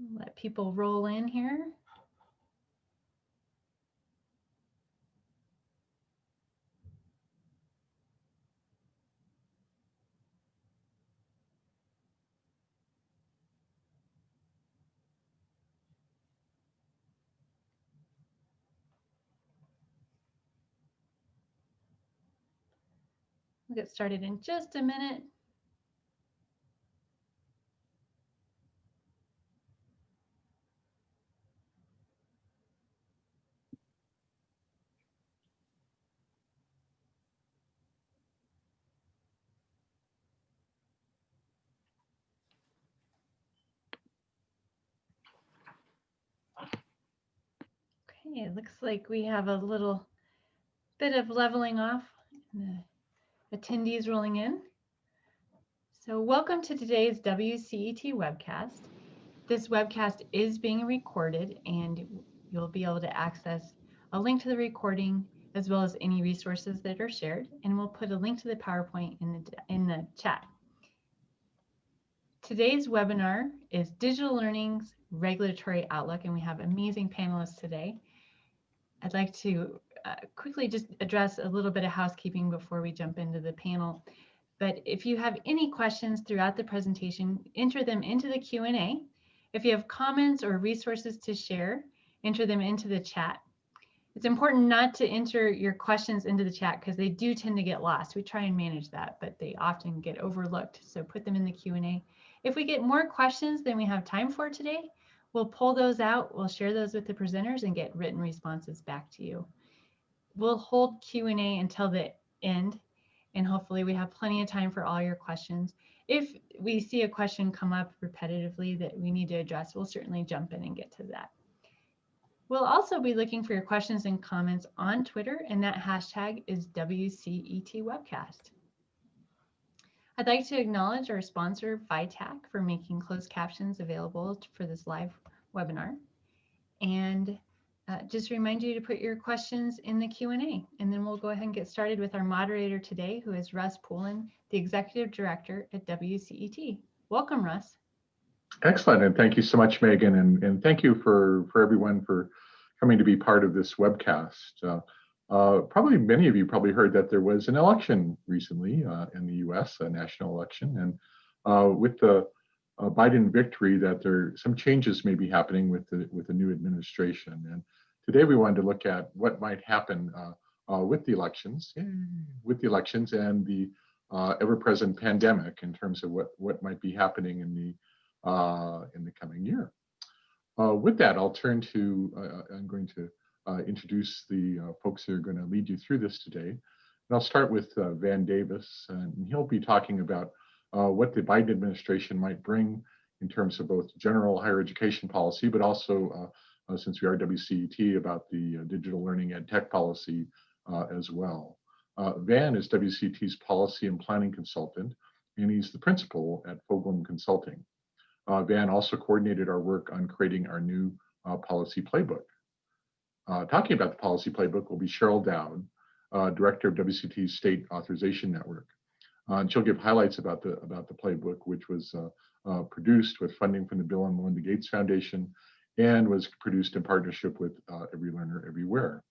Let people roll in here. We'll get started in just a minute. Okay, it looks like we have a little bit of leveling off. The attendees rolling in. So welcome to today's WCET webcast. This webcast is being recorded and you'll be able to access a link to the recording as well as any resources that are shared. And we'll put a link to the PowerPoint in the, in the chat. Today's webinar is Digital Learning's Regulatory Outlook, and we have amazing panelists today. I'd like to uh, quickly just address a little bit of housekeeping before we jump into the panel. But if you have any questions throughout the presentation, enter them into the Q&A. If you have comments or resources to share, enter them into the chat. It's important not to enter your questions into the chat because they do tend to get lost. We try and manage that, but they often get overlooked. So put them in the Q&A. If we get more questions than we have time for today, we'll pull those out, we'll share those with the presenters and get written responses back to you we'll hold Q&A until the end, and hopefully we have plenty of time for all your questions. If we see a question come up repetitively that we need to address, we'll certainly jump in and get to that. We'll also be looking for your questions and comments on Twitter, and that hashtag is WCETWebcast. I'd like to acknowledge our sponsor, VITAC, for making closed captions available for this live webinar. And uh, just remind you to put your questions in the Q&A, and then we'll go ahead and get started with our moderator today, who is Russ Poulin, the Executive Director at WCET. Welcome, Russ. Excellent, and thank you so much, Megan, and, and thank you for, for everyone for coming to be part of this webcast. Uh, uh, probably many of you probably heard that there was an election recently uh, in the US, a national election, and uh, with the Biden victory that there some changes may be happening with the with the new administration. And Today we wanted to look at what might happen uh, uh, with the elections, with the elections and the uh, ever-present pandemic in terms of what, what might be happening in the, uh, in the coming year. Uh, with that, I'll turn to, uh, I'm going to Uh, introduce the uh, folks who are going to lead you through this today. And I'll start with uh, Van Davis, and he'll be talking about what the Biden administration might bring in terms of both general higher education policy, but also uh, since we are WCET, about the uh, digital learning and tech policy uh, as well. Van is WCET's policy and planning consultant, and he's the principal at Foglam Consulting. Van also coordinated our work on creating our new policy playbook. Talking about the policy playbook will be Cheryl Dowd, director of WCT's State Authorization Network. Uh, and she'll give highlights about the about the playbook, which was uh, uh, produced with funding from the Bill and Melinda Gates Foundation and was produced in partnership with uh, Every Learner Everywhere.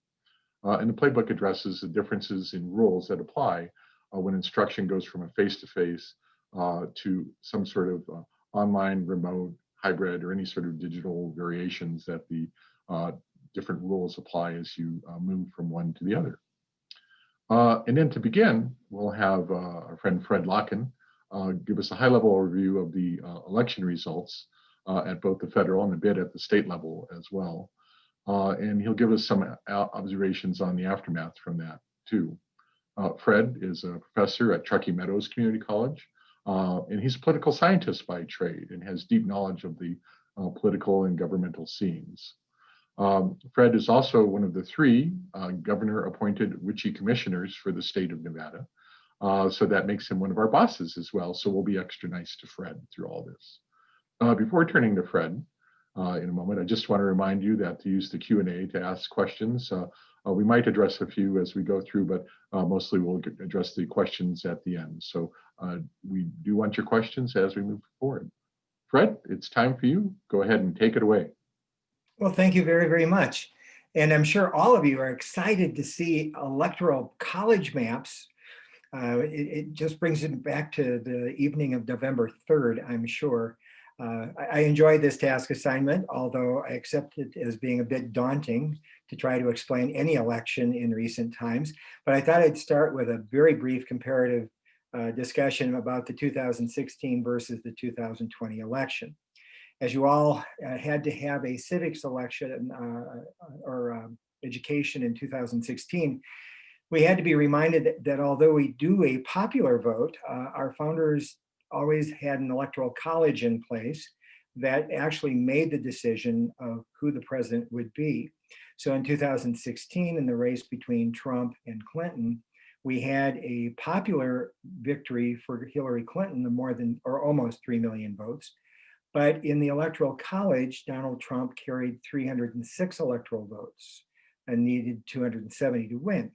Uh, and the playbook addresses the differences in rules that apply uh, when instruction goes from a face-to-face -face, uh, to some sort of uh, online, remote, hybrid, or any sort of digital variations that the uh, different rules apply as you move from one to the other. and then to begin, we'll have our friend Fred Lokken give us a high-level overview of the election results uh, at both the federal and a bit at the state level as well. Uh, and he'll give us some observations on the aftermath from that too. Uh, Fred is a professor at Truckee Meadows Community College, uh, and he's a political scientist by trade and has deep knowledge of the uh, political and governmental scenes. Um, Fred is also one of the three uh, governor appointed WICHE commissioners for the state of Nevada. so that makes him one of our bosses as well. So we'll be extra nice to Fred through all this. Uh, before turning to Fred uh, in a moment, I just want to remind you that to use the Q&A to ask questions. Uh, uh, we might address a few as we go through, but uh, mostly we'll address the questions at the end. So uh, we do want your questions as we move forward. Fred, it's time for you. Go ahead and take it away. Well, thank you very, very much. And I'm sure all of you are excited to see electoral college maps. Uh, it, it, just brings it back to the evening of November 3rd, I'm sure. Uh, I, I enjoyed this task assignment, although I accept it as being a bit daunting to try to explain any election in recent times. But I thought I'd start with a very brief comparative uh, discussion about the 2016 versus the 2020 election. As you all uh, had to have a civics election uh, or um, education in 2016, we had to be reminded that, that although we do a popular vote, uh, our founders always had an electoral college in place that actually made the decision of who the president would be. So in 2016, in the race between Trump and Clinton, we had a popular victory for Hillary Clinton of more than or almost 3 million votes. But in the electoral college, Donald Trump carried 306 electoral votes and needed 270 to win.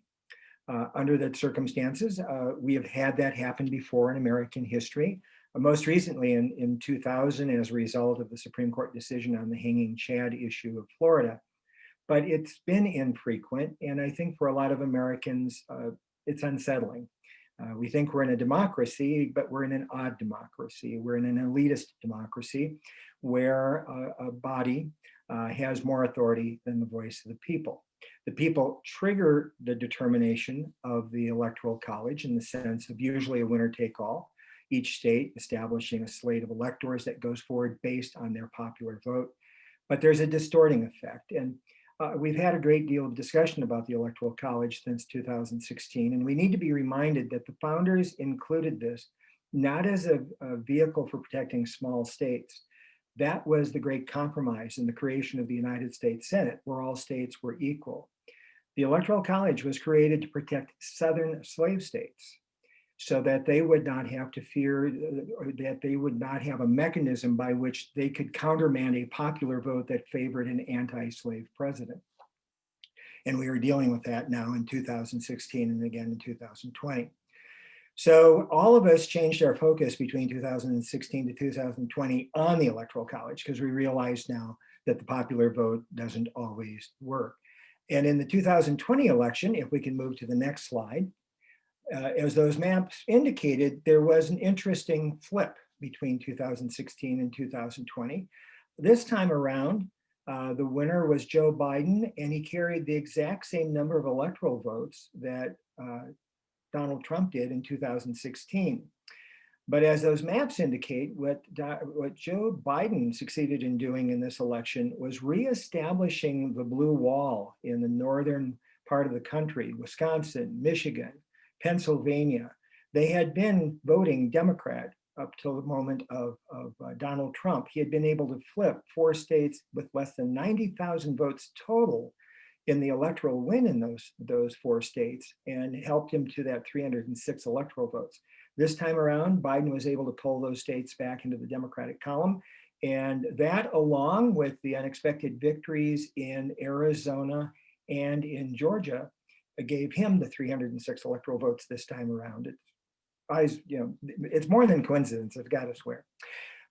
Uh, under the circumstances, uh, we have had that happen before in American history. Uh, most recently in, in 2000 as a result of the Supreme Court decision on the hanging Chad issue of Florida. But it's been infrequent. And I think for a lot of Americans, uh, it's unsettling. Uh, we think we're in a democracy, but we're in an odd democracy. We're in an elitist democracy where a, a body uh, has more authority than the voice of the people. The people trigger the determination of the electoral college in the sense of usually a winner take all, each state establishing a slate of electors that goes forward based on their popular vote. But there's a distorting effect. And uh, we've had a great deal of discussion about the Electoral College since 2016, and we need to be reminded that the founders included this not as a, a vehicle for protecting small states. That was the great compromise in the creation of the United States Senate, where all states were equal. The Electoral College was created to protect Southern slave states so that they would not have to fear uh, that they would not have a mechanism by which they could countermand a popular vote that favored an anti-slave president. And we are dealing with that now in 2016 and again in 2020. So all of us changed our focus between 2016 to 2020 on the Electoral College because we realized now that the popular vote doesn't always work. And in the 2020 election, if we can move to the next slide, uh, as those maps indicated, there was an interesting flip between 2016 and 2020. This time around, uh, the winner was Joe Biden, and he carried the exact same number of electoral votes that uh, Donald Trump did in 2016. But as those maps indicate, what, what Joe Biden succeeded in doing in this election was reestablishing the blue wall in the northern part of the country, Wisconsin, Michigan, Pennsylvania, they had been voting Democrat up till the moment of, of uh, Donald Trump. He had been able to flip four states with less than 90,000 votes total in the electoral win in those, those four states and helped him to that 306 electoral votes. This time around, Biden was able to pull those states back into the Democratic column. And that along with the unexpected victories in Arizona and in Georgia gave him the 306 electoral votes this time around. It's, you know, it's more than coincidence, I've got to swear.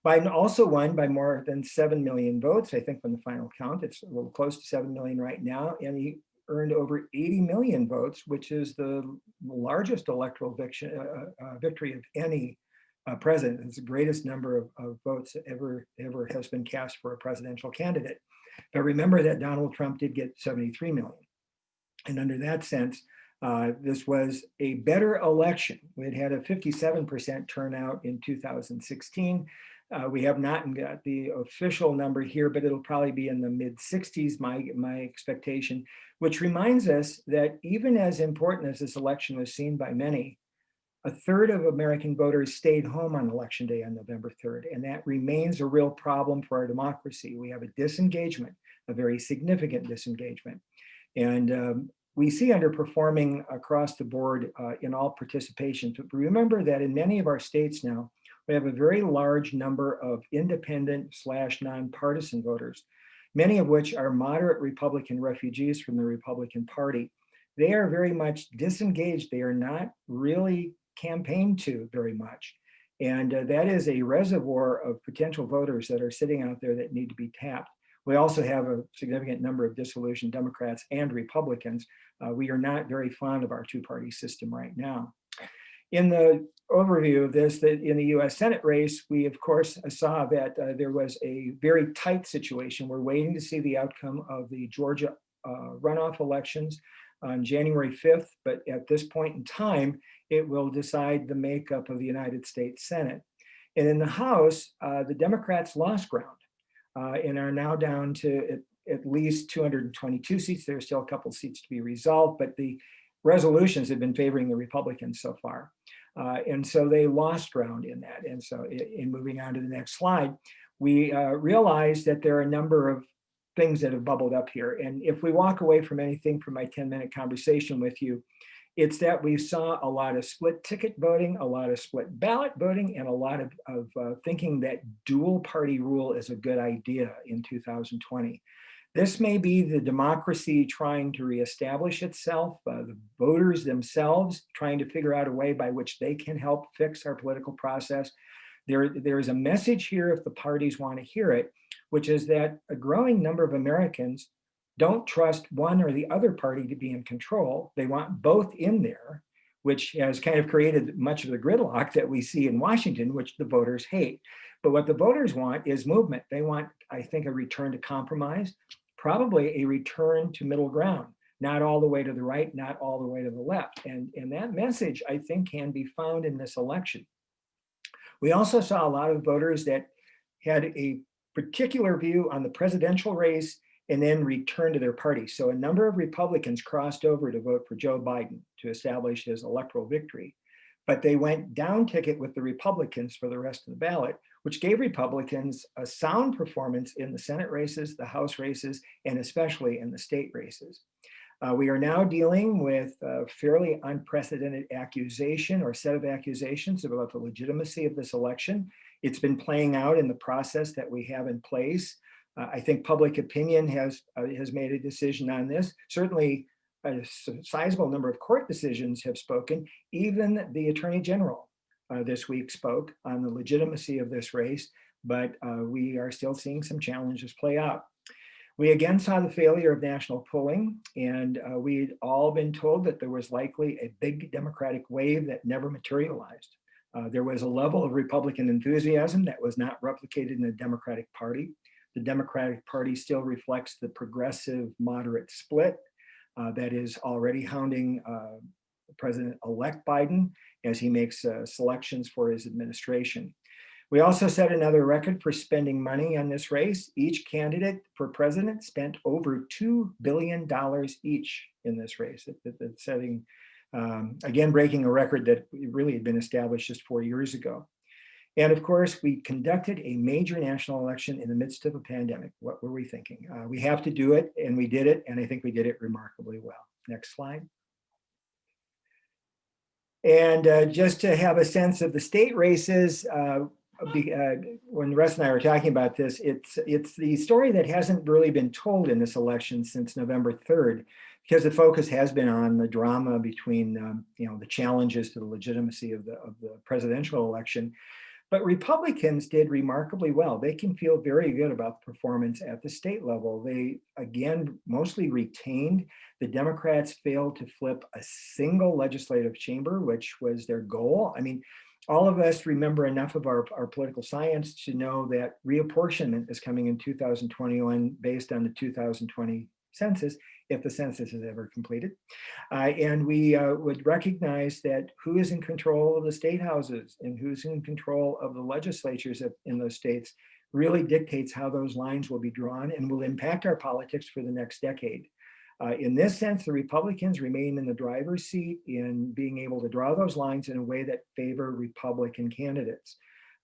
Biden also won by more than 7 million votes, I think from the final count, it's a little close to 7 million right now, and he earned over 80 million votes, which is the largest electoral victory, uh, uh, victory of any uh, president. It's the greatest number of, of votes that ever, ever has been cast for a presidential candidate. But remember that Donald Trump did get 73 million. And under that sense, uh, this was a better election. We had had a 57% turnout in 2016. Uh, we have not got the official number here, but it'll probably be in the mid 60s, my, my expectation, which reminds us that even as important as this election was seen by many, a third of American voters stayed home on election day on November 3rd, and that remains a real problem for our democracy. We have a disengagement, a very significant disengagement. And um, we see underperforming across the board uh, in all participations. But remember that in many of our states now, we have a very large number of independent slash nonpartisan voters, many of which are moderate Republican refugees from the Republican Party. They are very much disengaged. They are not really campaigned to very much. And uh, that is a reservoir of potential voters that are sitting out there that need to be tapped. We also have a significant number of disillusioned Democrats and Republicans. Uh, we are not very fond of our two-party system right now. In the overview of this, that in the US Senate race, we of course saw that uh, there was a very tight situation. We're waiting to see the outcome of the Georgia uh, runoff elections on January 5th, but at this point in time, it will decide the makeup of the United States Senate. And in the House, uh, the Democrats lost ground uh, and are now down to at, at, least 222 seats. There are still a couple seats to be resolved, but the resolutions have been favoring the Republicans so far. Uh, and so they lost ground in that. And so in, in moving on to the next slide, we uh, realize that there are a number of things that have bubbled up here. And if we walk away from anything from my 10 minute conversation with you, it's that we saw a lot of split ticket voting, a lot of split ballot voting, and a lot of, of uh, thinking that dual party rule is a good idea in 2020. This may be the democracy trying to reestablish itself, uh, the voters themselves trying to figure out a way by which they can help fix our political process. There, there is a message here if the parties want to hear it, which is that a growing number of Americans don't trust one or the other party to be in control. They want both in there, which has kind of created much of the gridlock that we see in Washington, which the voters hate. But what the voters want is movement. They want, I think, a return to compromise, probably a return to middle ground, not all the way to the right, not all the way to the left. And, and that message, I think, can be found in this election. We also saw a lot of voters that had a particular view on the presidential race and then returned to their party. So a number of Republicans crossed over to vote for Joe Biden to establish his electoral victory. But they went down ticket with the Republicans for the rest of the ballot, which gave Republicans a sound performance in the Senate races, the House races, and especially in the state races. Uh, we are now dealing with a fairly unprecedented accusation or set of accusations about the legitimacy of this election. It's been playing out in the process that we have in place. Uh, I think public opinion has, uh, has made a decision on this. Certainly a sizable number of court decisions have spoken. Even the attorney general uh, this week spoke on the legitimacy of this race, but uh, we are still seeing some challenges play out. We again saw the failure of national polling, and uh, we'd all been told that there was likely a big Democratic wave that never materialized. Uh, there was a level of Republican enthusiasm that was not replicated in the Democratic Party. The Democratic Party still reflects the progressive moderate split uh, that is already hounding uh, President-elect Biden as he makes uh, selections for his administration. We also set another record for spending money on this race. Each candidate for president spent over $2 billion each in this race. Setting, um, again, breaking a record that really had been established just four years ago. And of course, we conducted a major national election in the midst of a pandemic. What were we thinking? Uh, we have to do it, and we did it, and I think we did it remarkably well. Next slide. And uh, just to have a sense of the state races, uh, uh, when Russ and I were talking about this, it's, it's the story that hasn't really been told in this election since November 3rd, because the focus has been on the drama between, um, you know, the challenges to the legitimacy of the, of the presidential election but Republicans did remarkably well. They can feel very good about the performance at the state level. They, again, mostly retained. The Democrats failed to flip a single legislative chamber, which was their goal. I mean, all of us remember enough of our, our political science to know that reapportionment is coming in 2021 based on the 2020 census if the census is ever completed. Uh, and we uh, would recognize that who is in control of the state houses and who's in control of the legislatures in those states really dictates how those lines will be drawn and will impact our politics for the next decade. Uh, in this sense, the Republicans remain in the driver's seat in being able to draw those lines in a way that favor Republican candidates.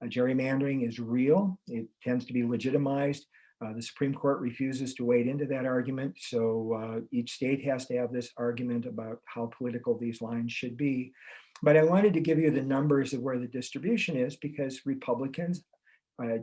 Uh, gerrymandering is real. It tends to be legitimized uh, the Supreme Court refuses to wade into that argument, so uh, each state has to have this argument about how political these lines should be. But I wanted to give you the numbers of where the distribution is because Republicans uh,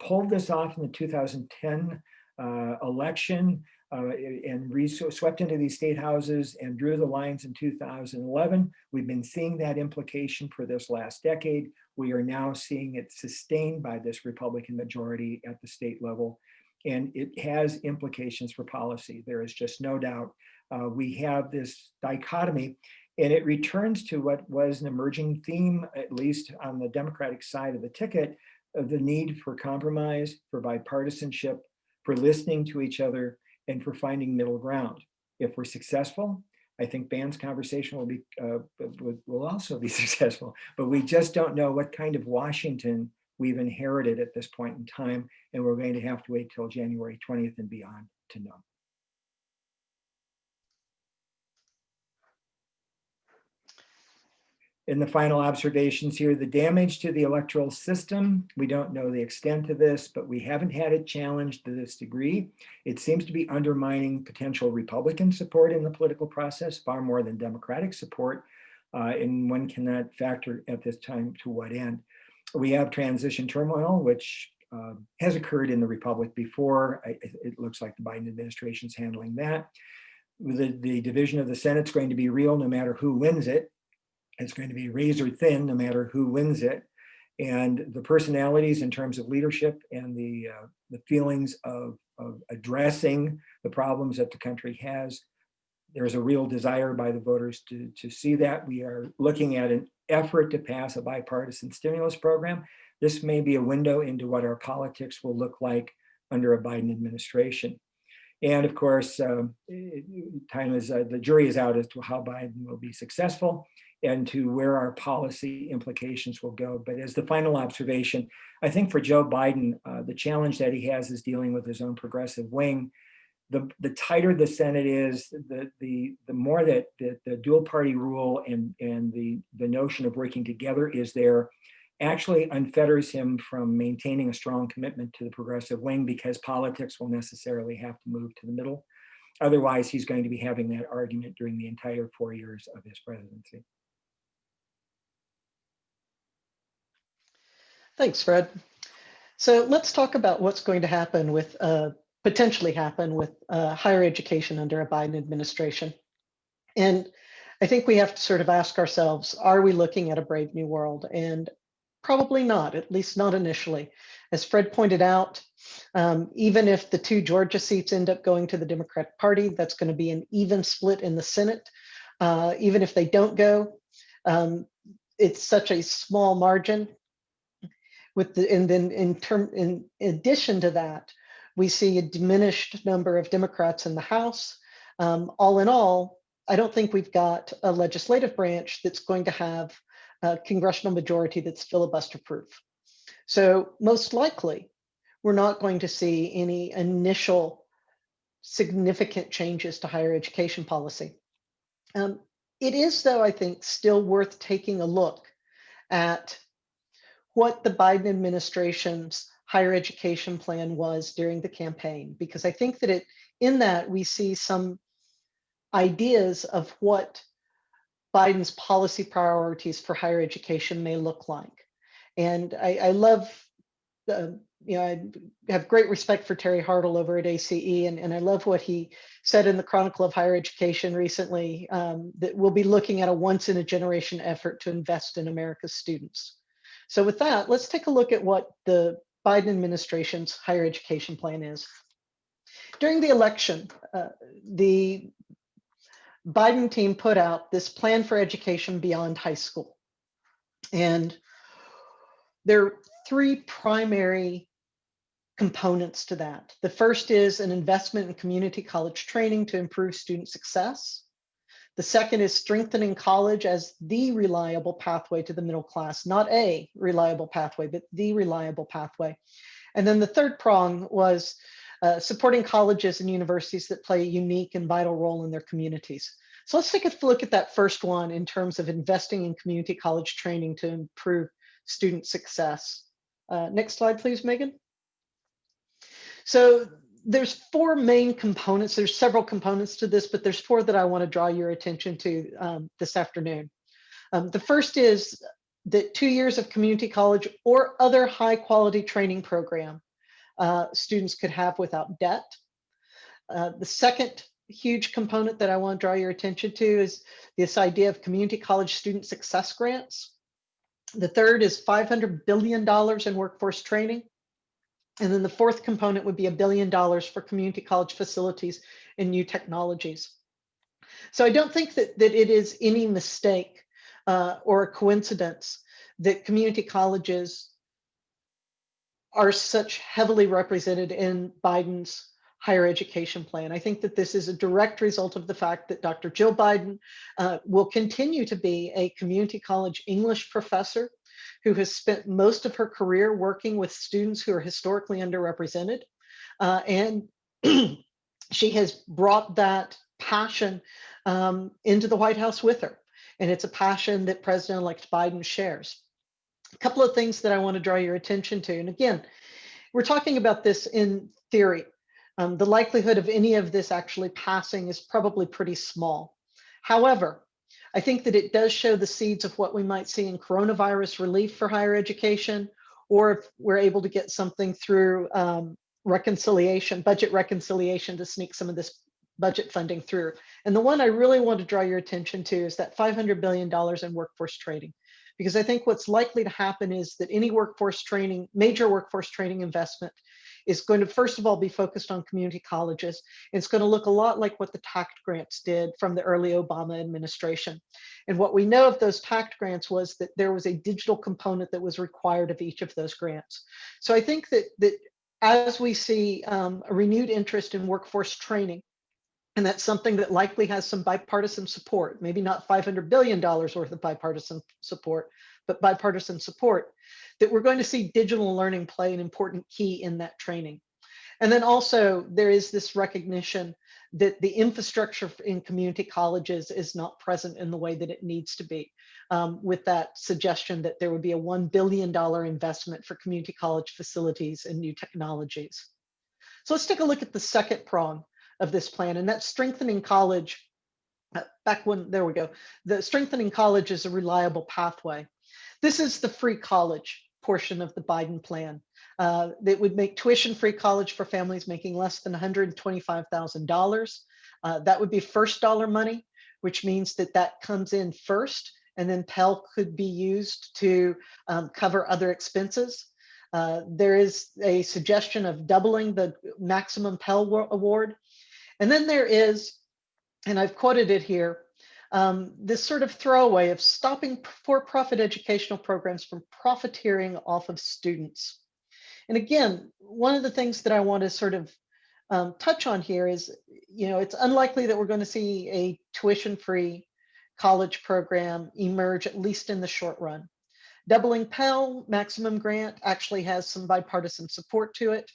pulled this off in the 2010 uh, election. uh, and swept into these state houses and drew the lines in 2011. We've been seeing that implication for this last decade. We are now seeing it sustained by this Republican majority at the state level. And it has implications for policy. There is just no doubt. Uh, we have this dichotomy and it returns to what was an emerging theme, at least on the Democratic side of the ticket, of the need for compromise, for bipartisanship, for listening to each other, and for finding middle ground. If we're successful, I think Van's conversation will be uh, will, will also be successful, but we just don't know what kind of Washington we've inherited at this point in time, and we're going to have to wait till January 20th and beyond to know. in the final observations here, the damage to the electoral system, we don't know the extent of this, but we haven't had it challenged to this degree. It seems to be undermining potential Republican support in the political process far more than Democratic support. Uh, and one cannot factor at this time to what end. We have transition turmoil, which uh, has occurred in the Republic before. I, it looks like the Biden administration is handling that. The, the division of the Senate is going to be real no matter who wins it. It's going to be razor thin no matter who wins it. And the personalities in terms of leadership and the, uh, the feelings of, of addressing the problems that the country has, there's a real desire by the voters to, to see that. We are looking at an effort to pass a bipartisan stimulus program. This may be a window into what our politics will look like under a Biden administration. And of course, um, time is uh, the jury is out as to how Biden will be successful and to where our policy implications will go. But as the final observation, I think for Joe Biden, uh, the challenge that he has is dealing with his own progressive wing. The, the tighter the Senate is, the, the, the more that the, the dual party rule and, and the, the notion of working together is there actually unfetters him from maintaining a strong commitment to the progressive wing because politics will necessarily have to move to the middle. Otherwise, he's going to be having that argument during the entire four years of his presidency. Thanks, Fred. So let's talk about what's going to happen with, uh, potentially happen with uh, higher education under a Biden administration. And I think we have to sort of ask ourselves, are we looking at a brave new world? And probably not, at least not initially. As Fred pointed out, um, even if the two Georgia seats end up going to the Democratic Party, that's going to be an even split in the Senate. Uh, even if they don't go, um, it's such a small margin with the, and then in term, in addition to that, we see a diminished number of Democrats in the House. Um, all in all, I don't think we've got a legislative branch that's going to have a congressional majority that's filibuster proof. So most likely, we're not going to see any initial significant changes to higher education policy. Um, it is, though, I think, still worth taking a look at what the Biden administration's higher education plan was during the campaign, because I think that it in that we see some ideas of what Biden's policy priorities for higher education may look like. And I, I love, you know, I have great respect for Terry Hartle over at ACE, and, and I love what he said in the Chronicle of Higher Education recently, um, that we'll be looking at a once in a generation effort to invest in America's students. So with that, let's take a look at what the Biden administration's higher education plan is. During the election, uh, the Biden team put out this plan for education beyond high school. And there are three primary components to that. The first is an investment in community college training to improve student success. The second is strengthening college as the reliable pathway to the middle class, not a reliable pathway, but the reliable pathway. And then the third prong was uh, supporting colleges and universities that play a unique and vital role in their communities. So let's take a look at that first one in terms of investing in community college training to improve student success. Uh, next slide, please, Megan. So there's four main components. There's several components to this, but there's four that I want to draw your attention to um, this afternoon. Um, the first is that two years of community college or other high quality training program uh, students could have without debt. Uh, the second huge component that I want to draw your attention to is this idea of community college student success grants. The third is $500 billion in workforce training. And then the fourth component would be a billion dollars for community college facilities and new technologies. So I don't think that, that it is any mistake uh, or a coincidence that community colleges are such heavily represented in Biden's higher education plan. I think that this is a direct result of the fact that Dr. Jill Biden uh, will continue to be a community college English professor who has spent most of her career working with students who are historically underrepresented. Uh, and she has brought that passion um, into the White House with her. And it's a passion that President-elect Biden shares. A couple of things that I want to draw your attention to. And again, we're talking about this in theory. Um, the likelihood of any of this actually passing is probably pretty small. However, I think that it does show the seeds of what we might see in coronavirus relief for higher education, or if we're able to get something through um, reconciliation, budget reconciliation to sneak some of this budget funding through. And the one I really want to draw your attention to is that $500 billion in workforce training because I think what's likely to happen is that any workforce training, major workforce training investment is going to first of all be focused on community colleges. It's going to look a lot like what the TAACCCT grants did from the early Obama administration. And what we know of those TAACCCT grants was that there was a digital component that was required of each of those grants. So I think that, that as we see um, a renewed interest in workforce training, and that's something that likely has some bipartisan support, maybe not $500 billion worth of bipartisan support, but bipartisan support, that we're going to see digital learning play an important key in that training. And then also there is this recognition that the infrastructure in community colleges is not present in the way that it needs to be um, with that suggestion that there would be a $1 billion investment for community college facilities and new technologies. So let's take a look at the second prong of this plan, and that's strengthening college. Uh, back when, there we go. The strengthening college is a reliable pathway. This is the free college portion of the Biden plan. Uh, that would make tuition-free college for families making less than $125,000. Uh, that would be first dollar money, which means that that comes in first, and then Pell could be used to um, cover other expenses. Uh, there is a suggestion of doubling the maximum Pell award and then there is, and I've quoted it here, um, this sort of throwaway of stopping for-profit educational programs from profiteering off of students. And again, one of the things that I want to sort of um, touch on here is, you know, it's unlikely that we're going to see a tuition-free college program emerge, at least in the short run. Doubling Pell Maximum Grant actually has some bipartisan support to it.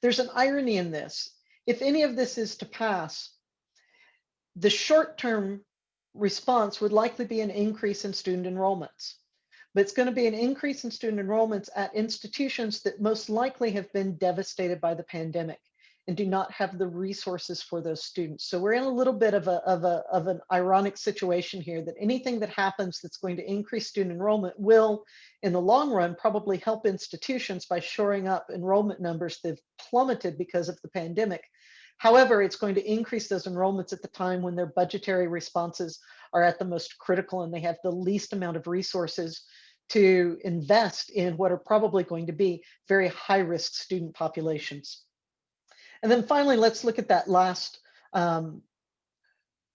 There's an irony in this if any of this is to pass, the short-term response would likely be an increase in student enrollments. But it's going to be an increase in student enrollments at institutions that most likely have been devastated by the pandemic and do not have the resources for those students. So we're in a little bit of a of a of an ironic situation here that anything that happens that's going to increase student enrollment will in the long run probably help institutions by shoring up enrollment numbers that have plummeted because of the pandemic. However, it's going to increase those enrollments at the time when their budgetary responses are at the most critical and they have the least amount of resources to invest in what are probably going to be very high risk student populations. And then finally, let's look at that last um,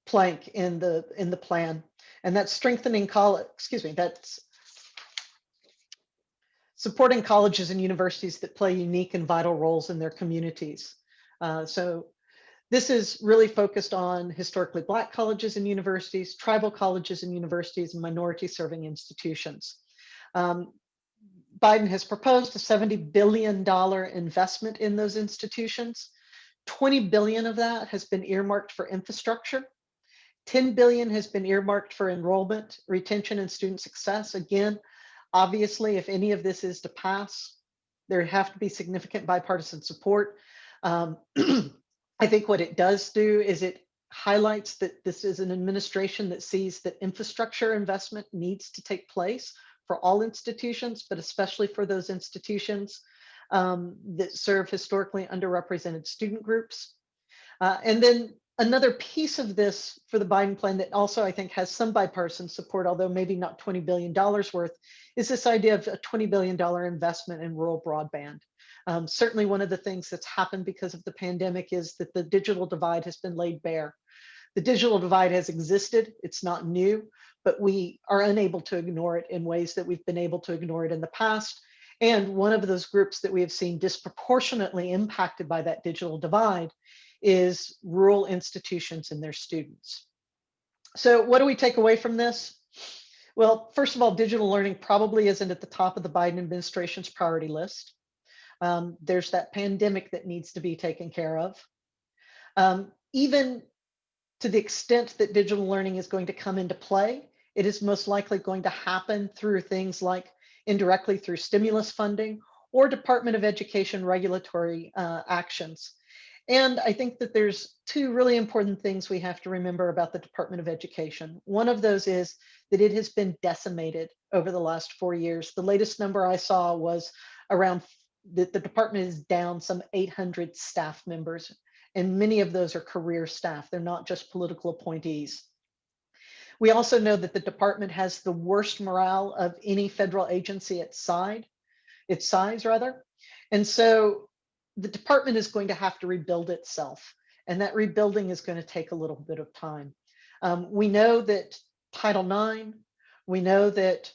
plank in the in the plan, and that's strengthening college. Excuse me, that's supporting colleges and universities that play unique and vital roles in their communities. Uh, so this is really focused on historically Black colleges and universities, tribal colleges and universities, and minority serving institutions. Um, Biden has proposed a $70 billion investment in those institutions. 20 billion of that has been earmarked for infrastructure. 10 billion has been earmarked for enrollment, retention, and student success. Again, obviously, if any of this is to pass, there have to be significant bipartisan support. Um, I think what it does do is it highlights that this is an administration that sees that infrastructure investment needs to take place for all institutions, but especially for those institutions um, that serve historically underrepresented student groups. Uh, and then another piece of this for the Biden plan that also I think has some bipartisan support, although maybe not $20 billion worth, is this idea of a $20 billion investment in rural broadband. Um, certainly one of the things that's happened because of the pandemic is that the digital divide has been laid bare. The digital divide has existed, it's not new, but we are unable to ignore it in ways that we've been able to ignore it in the past. And one of those groups that we have seen disproportionately impacted by that digital divide is rural institutions and their students. So what do we take away from this? Well, first of all, digital learning probably isn't at the top of the Biden administration's priority list. Um, there's that pandemic that needs to be taken care of. Um, even to the extent that digital learning is going to come into play, it is most likely going to happen through things like indirectly through stimulus funding or Department of Education regulatory uh, actions. And I think that there's two really important things we have to remember about the Department of Education. One of those is that it has been decimated over the last four years. The latest number I saw was around that the department is down some 800 staff members, and many of those are career staff. They're not just political appointees. We also know that the department has the worst morale of any federal agency its side, its size rather. And so the department is going to have to rebuild itself. And that rebuilding is going to take a little bit of time. Um, we know that Title IX, we know that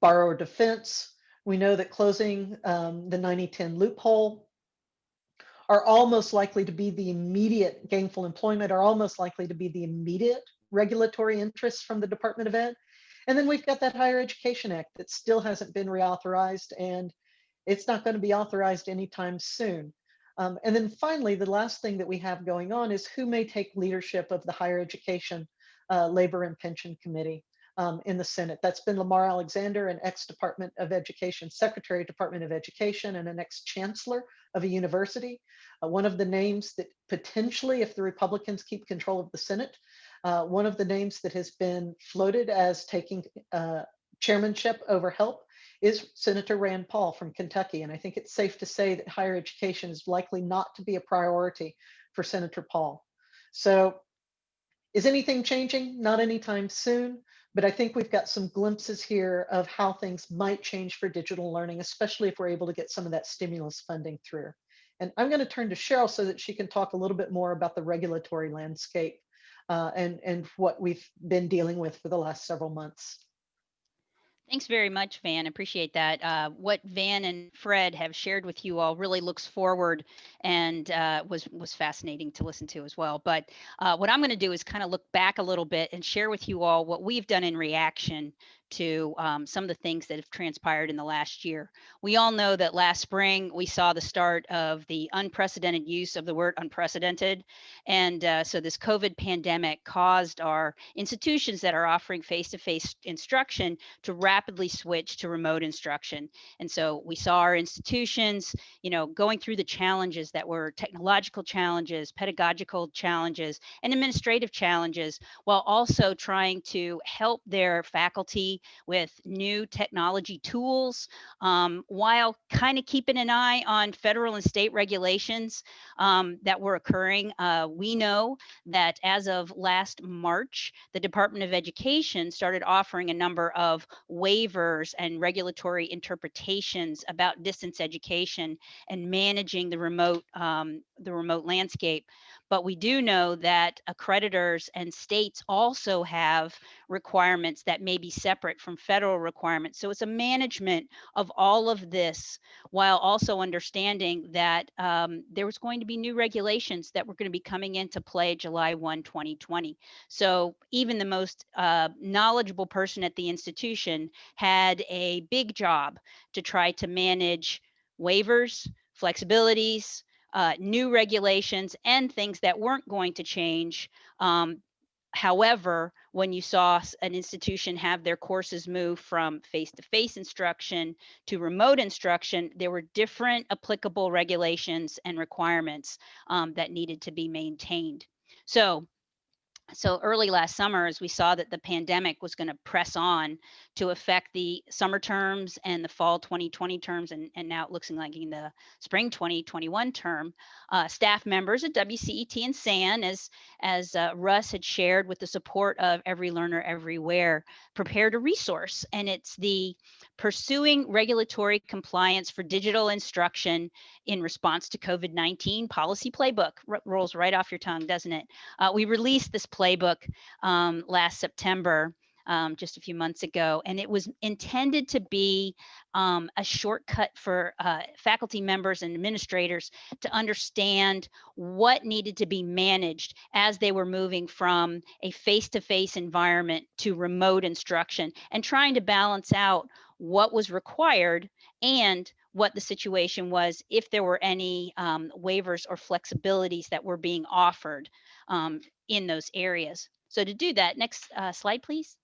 borrower defense, we know that closing um, the 9010 loophole are almost likely to be the immediate gainful employment are almost likely to be the immediate regulatory interests from the Department of Ed. And then we've got that Higher Education Act that still hasn't been reauthorized and it's not going to be authorized anytime soon. Um, and then finally, the last thing that we have going on is who may take leadership of the Higher Education uh, Labor and Pension Committee um, in the Senate. That's been Lamar Alexander, an ex-Department of Education, Secretary, Department of Education, and an ex-Chancellor of a university. Uh, one of the names that potentially, if the Republicans keep control of the Senate, uh, one of the names that has been floated as taking uh, chairmanship over HELP is Senator Rand Paul from Kentucky. And I think it's safe to say that higher education is likely not to be a priority for Senator Paul. So is anything changing? Not anytime soon, but I think we've got some glimpses here of how things might change for digital learning, especially if we're able to get some of that stimulus funding through. And I'm going to turn to Cheryl so that she can talk a little bit more about the regulatory landscape uh, and, and what we've been dealing with for the last several months. Thanks very much, Van. Appreciate that. Uh, what Van and Fred have shared with you all really looks forward and uh, was was fascinating to listen to as well. But uh, what I'm going to do is kind of look back a little bit and share with you all what we've done in reaction to um, some of the things that have transpired in the last year. We all know that last spring we saw the start of the unprecedented use of the word unprecedented. And uh, so this COVID pandemic caused our institutions that are offering face-to-face instruction to rapidly switch to remote instruction. And so we saw our institutions, you know, going through the challenges that were technological challenges, pedagogical challenges, and administrative challenges, while also trying to help their faculty with new technology tools um, while kind of keeping an eye on federal and state regulations um, that were occurring. Uh, we know that as of last March, the Department of Education started offering a number of waivers and regulatory interpretations about distance education and managing the remote um, the remote landscape. But we do know that accreditors and states also have requirements that may be separate from federal requirements. So it's a management of all of this while also understanding that um, there was going to be new regulations that were going to be coming into play July 1, 2020. So even the most uh, knowledgeable person at the institution had a big job to try to manage waivers, flexibilities, uh, new regulations and things that weren't going to change. Um, however, when you saw an institution have their courses move from face-to-face instruction to remote instruction, there were different applicable regulations and requirements um, that needed to be maintained. So so early last summer, as we saw that the pandemic was going to press on to affect the summer terms and the fall 2020 terms, and, and now it looks like in the spring 2021 term, uh, staff members at WCET and SAN, as, as uh, Russ had shared with the support of Every Learner Everywhere, prepared a resource. And it's the Pursuing Regulatory Compliance for Digital Instruction in Response to COVID-19 Policy Playbook. R rolls right off your tongue, doesn't it? Uh, we released this playbook um, last September, um, just a few months ago, and it was intended to be um, a shortcut for uh, faculty members and administrators to understand what needed to be managed as they were moving from a face-to-face environment to remote instruction and trying to balance out what was required and what the situation was if there were any um, waivers or flexibilities that were being offered um, in those areas. So to do that, next uh, slide, please.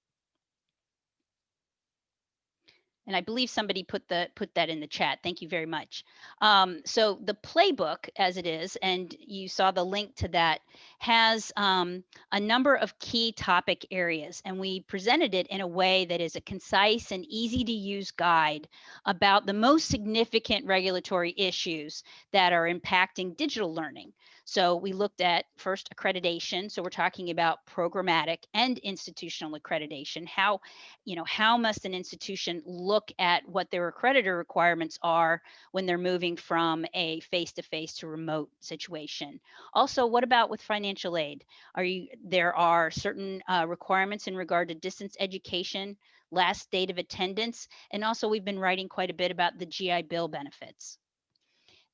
And I believe somebody put the put that in the chat. Thank you very much. Um, so the playbook, as it is, and you saw the link to that, has um, a number of key topic areas, and we presented it in a way that is a concise and easy to use guide about the most significant regulatory issues that are impacting digital learning. So we looked at first accreditation. So we're talking about programmatic and institutional accreditation. How, you know, how must an institution look at what their accreditor requirements are when they're moving from a face-to-face -to, remote situation? Also, what about with financial aid? Are you there are certain uh, requirements in regard to distance education, last date of attendance, and also we've been writing quite a bit about the GI Bill benefits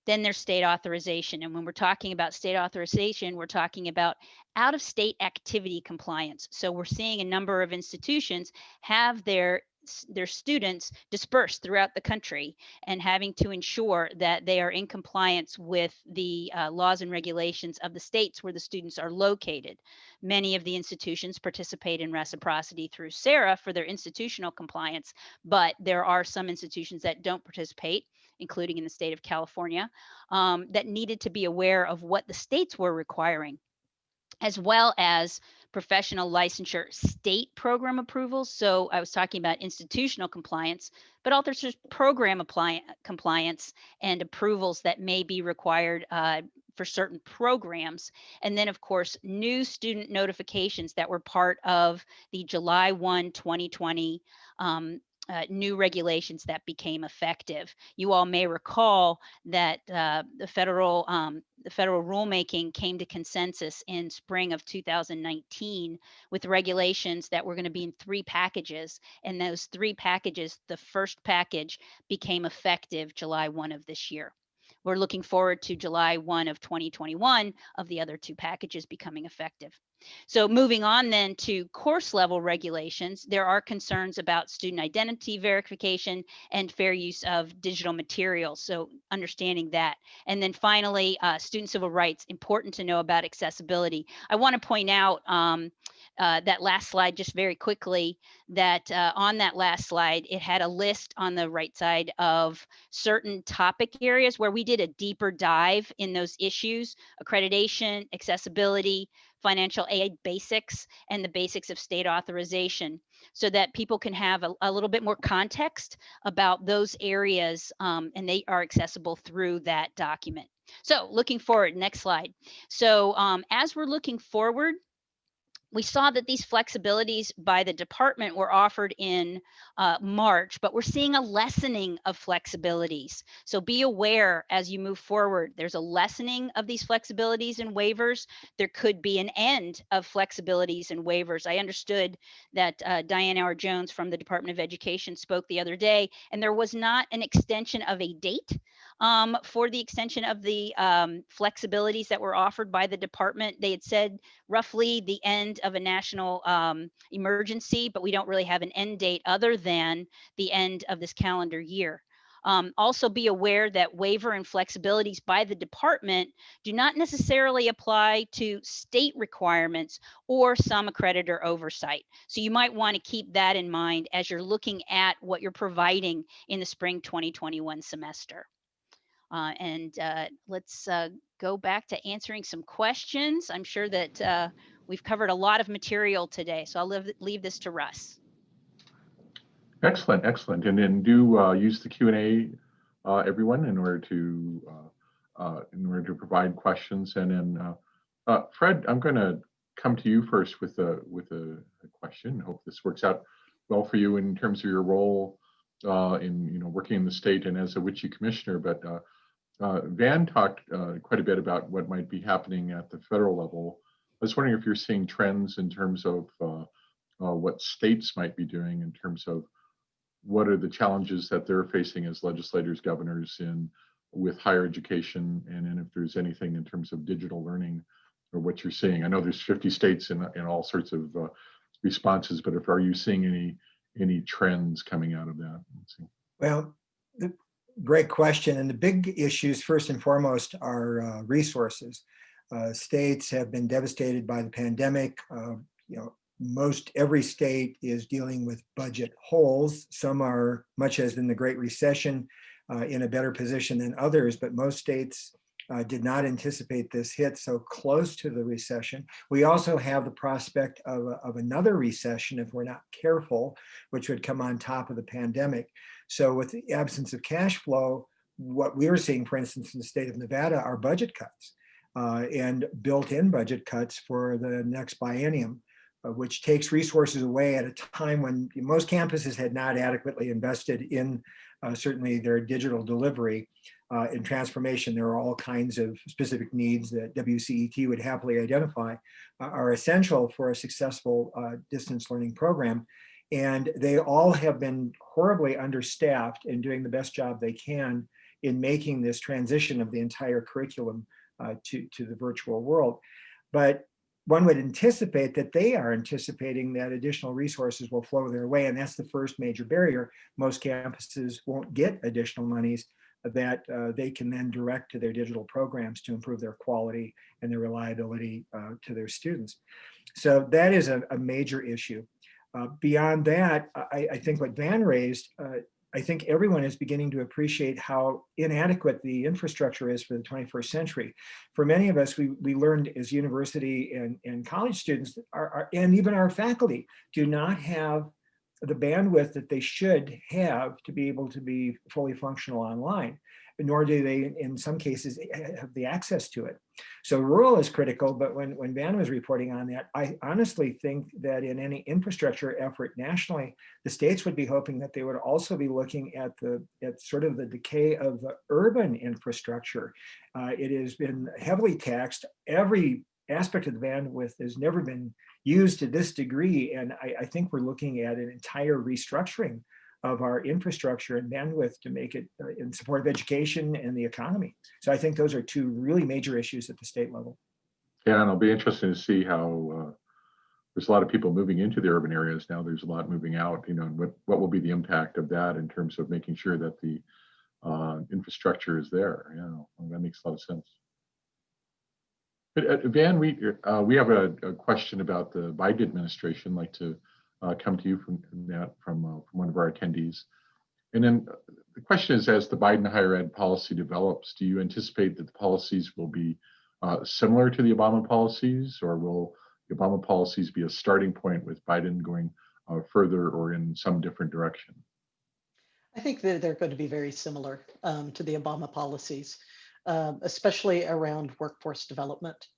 then there's state authorization. And when we're talking about state authorization, we're talking about out of state activity compliance. So we're seeing a number of institutions have their their students dispersed throughout the country and having to ensure that they are in compliance with the uh, laws and regulations of the states where the students are located. Many of the institutions participate in reciprocity through SARA for their institutional compliance, but there are some institutions that don't participate including in the state of California, um, that needed to be aware of what the states were requiring, as well as professional licensure state program approvals. So I was talking about institutional compliance, but also program compliance and approvals that may be required uh, for certain programs. And then, of course, new student notifications that were part of the July 1, 2020 um, uh, new regulations that became effective. You all may recall that uh, the federal um, the federal rulemaking came to consensus in spring of 2019 with regulations that were going to be in three packages. And those three packages, the first package became effective July 1 of this year. We're looking forward to July 1 of 2021 of the other two packages becoming effective. So moving on then to course level regulations, there are concerns about student identity verification and fair use of digital materials. So understanding that. And then finally, uh, student civil rights, important to know about accessibility. I wanna point out um, uh, that last slide just very quickly that uh, on that last slide, it had a list on the right side of certain topic areas where we did a deeper dive in those issues, accreditation, accessibility, financial aid basics and the basics of state authorization so that people can have a, a little bit more context about those areas um, and they are accessible through that document. So looking forward, next slide. So um, as we're looking forward, we saw that these flexibilities by the department were offered in uh, March, but we're seeing a lessening of flexibilities. So be aware as you move forward, there's a lessening of these flexibilities and waivers. There could be an end of flexibilities and waivers. I understood that uh, Diane Auer Jones from the Department of Education spoke the other day, and there was not an extension of a date um, for the extension of the um, flexibilities that were offered by the department. They had said roughly the end of a national um, emergency, but we don't really have an end date other than the end of this calendar year. Um, also be aware that waiver and flexibilities by the department do not necessarily apply to state requirements or some accreditor oversight. So you might want to keep that in mind as you're looking at what you're providing in the spring 2021 semester. Uh, and uh, let's uh, go back to answering some questions. I'm sure that uh, we've covered a lot of material today, so I'll leave, leave this to Russ. Excellent, excellent. And then do uh, use the Q and A, uh, everyone, in order to in order to provide questions. And then Fred, I'm going to come to you first with a with a, a question. Hope this works out well for you in terms of your role uh, in you know working in the state and as a WICHE commissioner. But uh, uh, Van talked uh, quite a bit about what might be happening at the federal level. I was wondering if you're seeing trends in terms of uh, uh, what states might be doing in terms of what are the challenges that they're facing as legislators, governors in with higher education, and then if there's anything in terms of digital learning or what you're seeing. I know there's 50 states in, in all sorts of uh, responses, but if are you seeing any any trends coming out of that? Well, the- great question. And the big issues, first and foremost, are uh, resources. Uh, States have been devastated by the pandemic. Uh, You know, most every state is dealing with budget holes. Some are, much as in the Great Recession, uh, in a better position than others, but most states uh, did not anticipate this hit so close to the recession. We also have the prospect of, of another recession if we're not careful, which would come on top of the pandemic. So with the absence of cash flow, what we're seeing, for instance, in the state of Nevada, are budget cuts uh, and built-in budget cuts for the next biennium, uh, which takes resources away at a time when most campuses had not adequately invested in uh, certainly their digital delivery uh, and transformation. There are all kinds of specific needs that WCET would happily identify uh, are essential for a successful uh, distance learning program. And they all have been horribly understaffed and doing the best job they can in making this transition of the entire curriculum uh, to, to the virtual world. But one would anticipate that they are anticipating that additional resources will flow their way. And that's the first major barrier. Most campuses won't get additional monies that uh, they can then direct to their digital programs to improve their quality and their reliability uh, to their students. So that is a, a major issue. Uh, beyond that, I, I think what Van raised, uh, I think everyone is beginning to appreciate how inadequate the infrastructure is for the 21st century. For many of us, we, we learned as university and, and college students, our, our- and even our faculty, do not have the bandwidth that they should have to be able to be fully functional online, nor do they, in some cases, have the access to it. So rural is critical, but when, when Van was reporting on that, I honestly think that in any infrastructure effort nationally, the states would be hoping that they would also be looking at the, at sort of the decay of the urban infrastructure. Uh, it has been heavily taxed. Every aspect of the bandwidth has never been used to this degree. And I, I think we're looking at an entire restructuring of our infrastructure and bandwidth to make it uh, in support of education and the economy. So I think those are two really major issues at the state level. Yeah, and it'll be interesting to see how uh, there's a lot of people moving into the urban areas now. There's a lot moving out. You know, and what what will be the impact of that in terms of making sure that the uh, infrastructure is there? You know, that makes a lot of sense. But uh, Van, we uh, we have a, a question about the Biden administration. Like to uh, come to you from that from uh, from one of our attendees. And then the question is, as the Biden higher ed policy develops, do you anticipate that the policies will be uh, similar to the Obama policies, or will the Obama policies be a starting point with Biden going uh, further or in some different direction? I think that they're going to be very similar um, to the Obama policies, um, especially around workforce development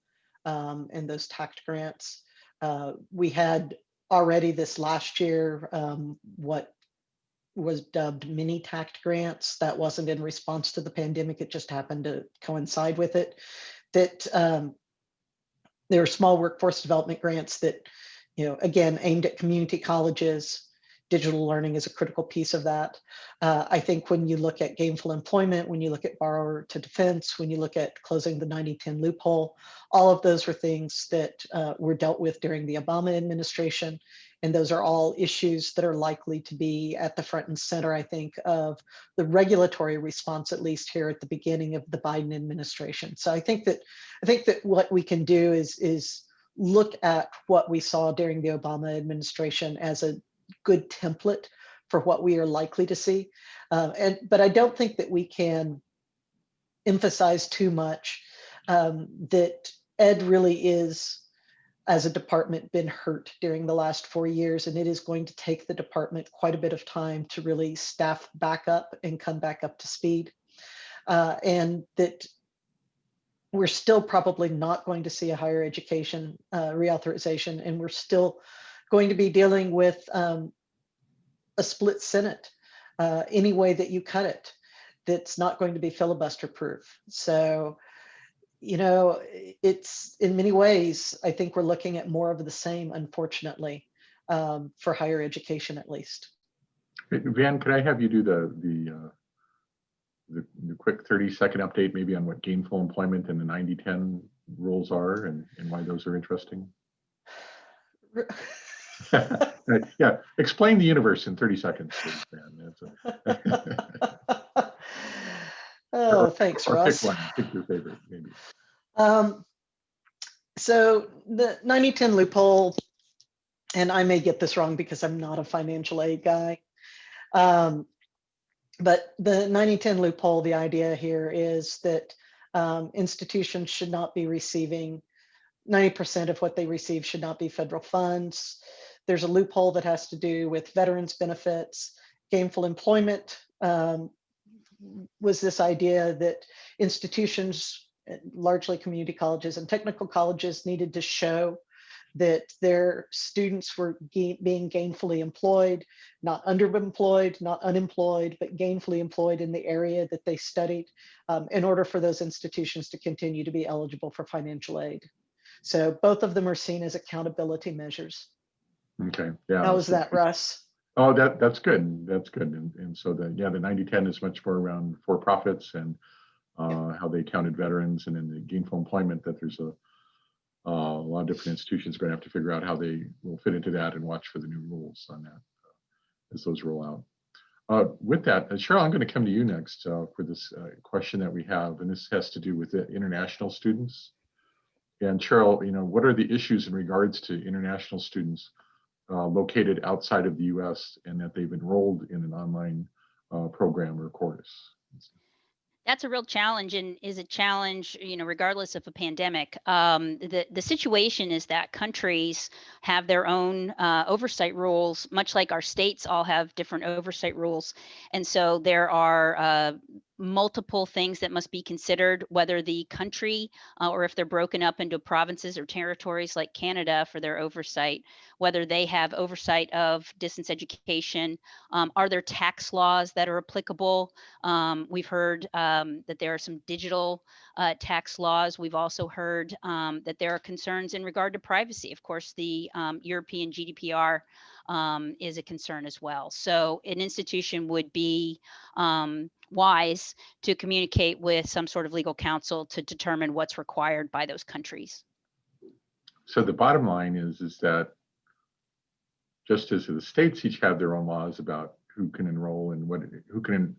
um, and those TAACCCT grants. Uh, we had already this last year um, what was dubbed mini TAACCCT grants. That wasn't in response to the pandemic. It just happened to coincide with it. That um, there are small workforce development grants that, you know, again, aimed at community colleges, digital learning is a critical piece of that. Uh, I think when you look at gainful employment, when you look at borrower to defense, when you look at closing the 90-10 loophole, all of those were things that uh, were dealt with during the Obama administration. And those are all issues that are likely to be at the front and center, I think, of the regulatory response, at least here at the beginning of the Biden administration. So I think that I think that what we can do is, is look at what we saw during the Obama administration as a good template for what we are likely to see. Um, and but I don't think that we can emphasize too much um, that ed really is as a department been hurt during the last four years, and it is going to take the department quite a bit of time to really staff back up and come back up to speed. Uh, and that we're still probably not going to see a higher education uh, reauthorization, and we're still going to be dealing with um, a split Senate uh, any way that you cut it. That's not going to be filibuster proof. So, you know, it's in many ways, I think we're looking at more of the same, unfortunately, um, for higher education at least. Van, could I have you do the, the, uh, the, the quick 30 second update maybe on what gainful employment and the 90-10 rules are and, and why those are interesting? Yeah, explain the universe in 30 seconds, Oh, Or- thanks, or Russ. Pick one, pick your favorite, maybe. Um, so the 90-10 loophole, and I may get this wrong because I'm not a financial aid guy. Um, but the 90-10 loophole, the idea here is that um, institutions should not be receiving 90% of what they receive should not be federal funds. There's a loophole that has to do with veterans benefits, gainful employment. Um, was this idea that institutions largely community colleges and technical colleges needed to show that their students were being gainfully employed, not underemployed, not unemployed, but gainfully employed in the area that they studied um, in order for those institutions to continue to be eligible for financial aid. So both of them are seen as accountability measures. Okay, yeah. How was that, Russ? Oh, that, that's good. That's good. And, and so the, yeah, the 90-10 is much more around for-profits and uh, how they counted veterans and in the gainful employment that there's a, uh, a lot of different institutions are going to have to figure out how they will fit into that and watch for the new rules on that uh, as those roll out. Uh, with that, uh, Cheryl, I'm going to come to you next uh, for this uh, question that we have, and this has to do with the international students. And Cheryl, you know, what are the issues in regards to international students uh, located outside of the US and that they've enrolled in an online uh, program or course. That's a real challenge and is a challenge, you know, regardless of a pandemic. Um, the, the situation is that countries have their own uh, oversight rules, much like our states all have different oversight rules. And so there are uh, multiple things that must be considered, whether the country uh, or if they're broken up into provinces or territories like Canada for their oversight, whether they have oversight of distance education. Um, are there tax laws that are applicable? Um, we've heard um, that there are some digital uh, tax laws. We've also heard um, that there are concerns in regard to privacy. Of course, the um, European GDPR um, is a concern as well. So an institution would be um, wise to communicate with some sort of legal counsel to determine what's required by those countries. So the bottom line is, is that just as the states each have their own laws about who can enroll and what, who can,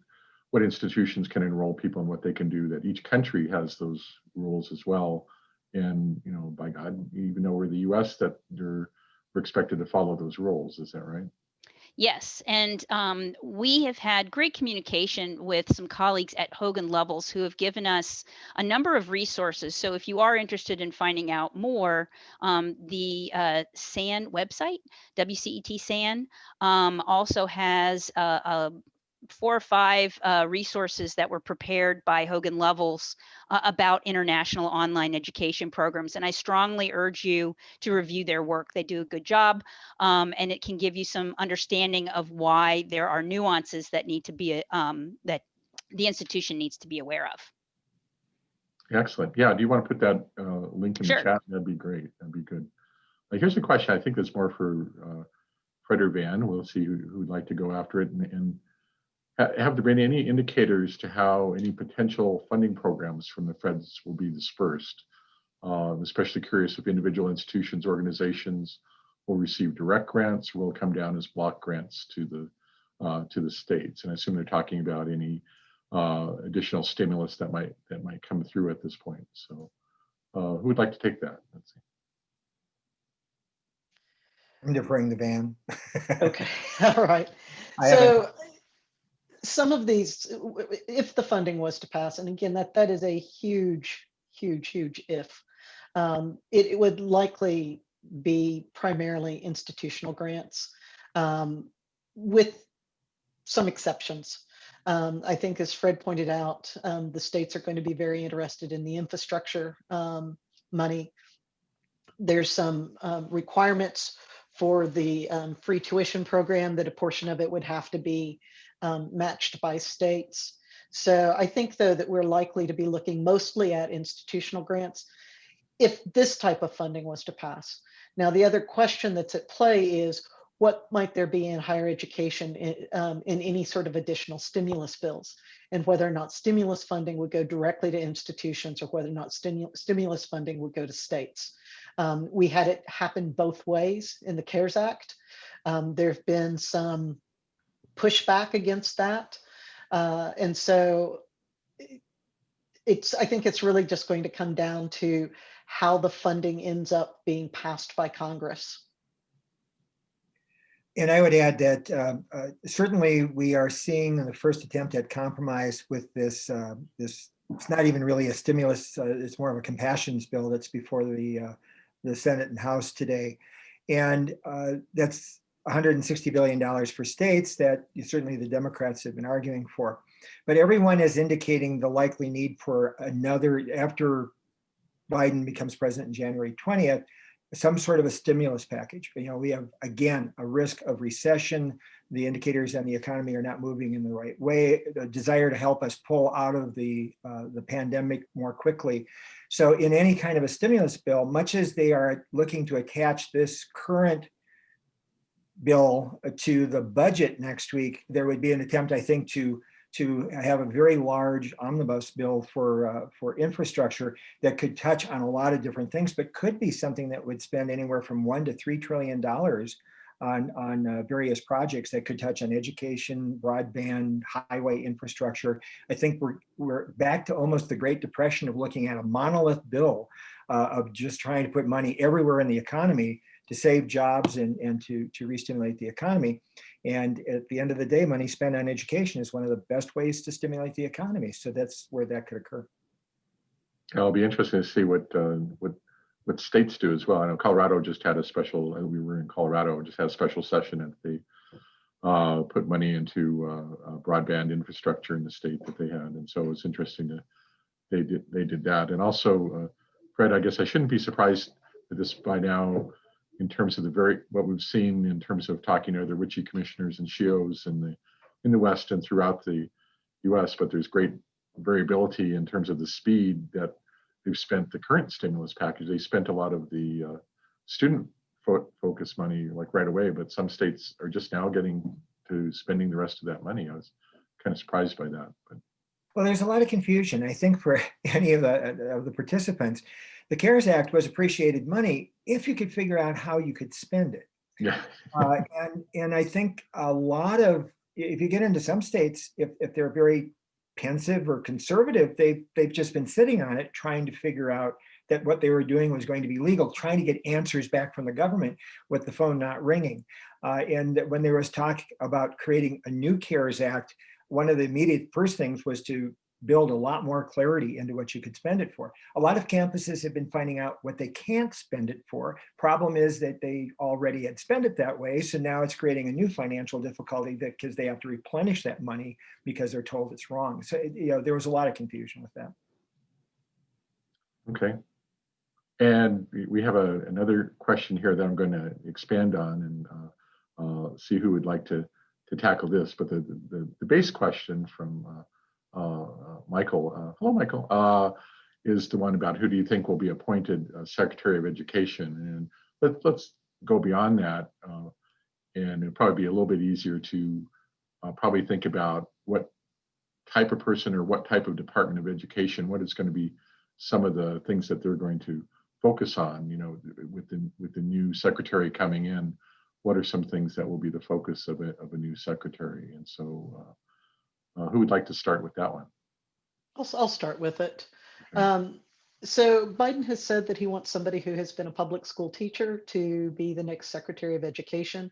what institutions can enroll people and what they can do, that each country has those rules as well. And, you know, by God, even though we're the US, that they're, we're expected to follow those rules. Is that right? Yes, and um, we have had great communication with some colleagues at Hogan Lovells who have given us a number of resources. So if you are interested in finding out more, um, the uh, SAN website, WCET SAN, um, also has a, a four or five uh, resources that were prepared by Hogan Lovells uh, about international online education programs. And I strongly urge you to review their work. They do a good job um, and it can give you some understanding of why there are nuances that need to be, um, that the institution needs to be aware of. Excellent. Yeah. Do you want to put that uh, link in Sure. the chat? That'd be great. That'd be good. Here's a question. I think that's more for uh, Fred or Van. We'll see who, who'd like to go after it. And, and have there been any indicators to how any potential funding programs from the feds will be dispersed? Uh, I'm especially curious if individual institutions, organizations will receive direct grants or will come down as block grants to the uh, to the states. And I assume they're talking about any uh, additional stimulus that might that might come through at this point. So, uh, who would like to take that? Let's see. I'm deferring the van. Okay, all right. I haven't- So some of these, if the funding was to pass, and again, that, that is a huge, huge, huge if, um, it, it would likely be primarily institutional grants um, with some exceptions. Um, I think as Fred pointed out, um, the states are going to be very interested in the infrastructure um, money. There's some um, requirements for the um, free tuition program that a portion of it would have to be um, matched by states. So I think though that we're likely to be looking mostly at institutional grants if this type of funding was to pass. Now, the other question that's at play is what might there be in higher education in, um, in any sort of additional stimulus bills and whether or not stimulus funding would go directly to institutions or whether or not stimu stimulus funding would go to states. Um, we had it happen both ways in the CARES Act. Um, there have been some pushback against that. Uh, and so it's, I think it's really just going to come down to how the funding ends up being passed by Congress. And I would add that uh, uh, certainly we are seeing the first attempt at compromise with this, uh, this, it's not even really a stimulus, uh, it's more of a compassions bill that's before the, uh, the Senate and House today. And that's $160 billion for states that certainly the Democrats have been arguing for. But everyone is indicating the likely need for another, after Biden becomes president in January 20th, some sort of a stimulus package. You know, we have, again, a risk of recession. The indicators on the economy are not moving in the right way. The desire to help us pull out of the, uh, the pandemic more quickly. So in any kind of a stimulus bill, much as they are looking to attach this current bill to the budget next week, there would be an attempt, I think, to to have a very large omnibus bill for uh, for infrastructure that could touch on a lot of different things, but could be something that would spend anywhere from one to three trillion dollars on on uh, various projects that could touch on education, broadband, highway infrastructure. I think we're we're back to almost the Great Depression of looking at a monolith bill uh, of just trying to put money everywhere in the economy to save jobs and, and to, to re-stimulate the economy. And at the end of the day, money spent on education is one of the best ways to stimulate the economy. So that's where that could occur. It'll be interesting to see what uh, what what states do as well. I know Colorado just had a special. uh, We were in Colorado, just had a special session and they uh, put money into uh, uh, broadband infrastructure in the state that they had, and so it's interesting to they did they did that. And also, uh, Fred, I guess I shouldn't be surprised that this by now in terms of the very what we've seen in terms of talking to the WICHE commissioners and SHEEOs in the in the West and throughout the U.S. But there's great variability in terms of the speed that they've spent the current stimulus package. They spent a lot of the uh, student fo focus money like right away, but some states are just now getting to spending the rest of that money. I was kind of surprised by that. But Well, there's a lot of confusion, I think, for any of the of the participants. The CARES Act was appreciated money if you could figure out how you could spend it. yeah, Uh, and and I think a lot of if you get into some states, if if they're very pensive or conservative, they they've just been sitting on it, trying to figure out that what they were doing was going to be legal, trying to get answers back from the government with the phone not ringing. Uh, and that when there was talk about creating a new CARES Act, one of the immediate first things was to build a lot more clarity into what you could spend it for. A lot of campuses have been finding out what they can't spend it for. Problem is that they already had spent it that way. So now it's creating a new financial difficulty because they have to replenish that money because they're told it's wrong. So, you know, there was a lot of confusion with that. okay. And we- have a, another question here that I'm going to expand on and uh, uh, see who would like to to tackle this. But the the, the base question from uh, Michael, uh, hello Michael, uh, is the one about who do you think will be appointed uh, Secretary of Education? And let's let's go beyond that, uh, and it'll probably be a little bit easier to uh, probably think about what type of person or what type of Department of Education, what is going to be some of the things that they're going to focus on, you know, with the with the new secretary coming in, what are some things that will be the focus of a of a new secretary? And so, uh, uh, who would like to start with that one? I'll, I'll start with it. Okay. Um, so Biden has said that he wants somebody who has been a public school teacher to be the next Secretary of Education.